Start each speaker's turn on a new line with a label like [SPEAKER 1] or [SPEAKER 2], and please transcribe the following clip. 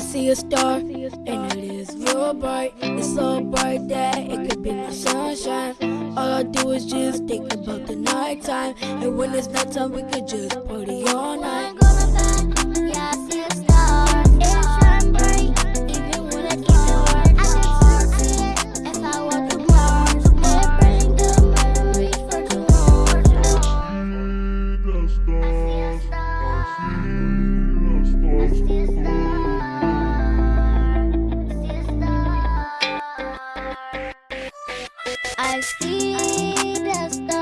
[SPEAKER 1] star, and it is real bright. It's so bright that it could be my sunshine. All I do is just think about the nighttime, and when it's nighttime, we could just party all night.
[SPEAKER 2] I see the stars.